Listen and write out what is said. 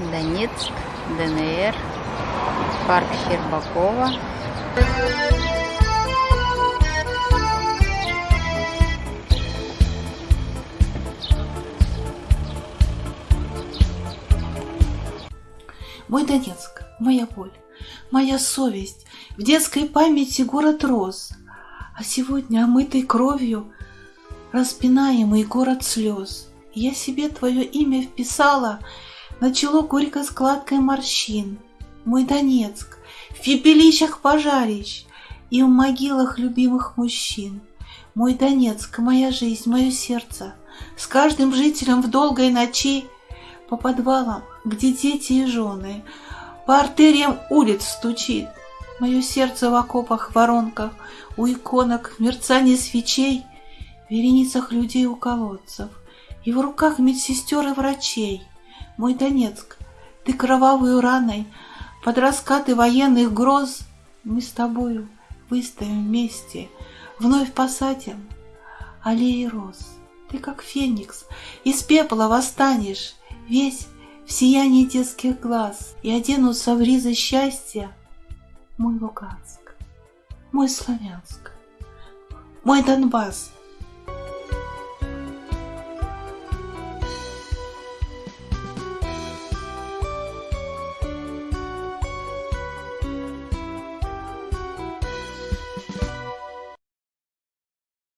Донецк, ДНР, парк Щербакова. Мой Донецк, моя боль, моя совесть, В детской памяти город рос, А сегодня омытый кровью Распинаемый город слез. Я себе твое имя вписала На чело горькой складкой морщин. Мой Донецк, в пепелищах пожарищ И в могилах любимых мужчин. Мой Донецк, моя жизнь, мое сердце, С каждым жителем в долгой ночи По подвалам где дети и жены, По артериям улиц стучит. Мое сердце в окопах, воронках, У иконок, в мерцании свечей, В вереницах людей у колодцев, И в руках медсестер и врачей. Мой Донецк, ты кровавую раной, Под раскаты военных гроз Мы с тобою выстоим вместе, Вновь посадим аллеи роз. Ты как феникс, из пепла восстанешь, Весь в сиянии детских глаз и оденутся в ризы счастья мой Луганск, мой Славянск, мой Донбасс —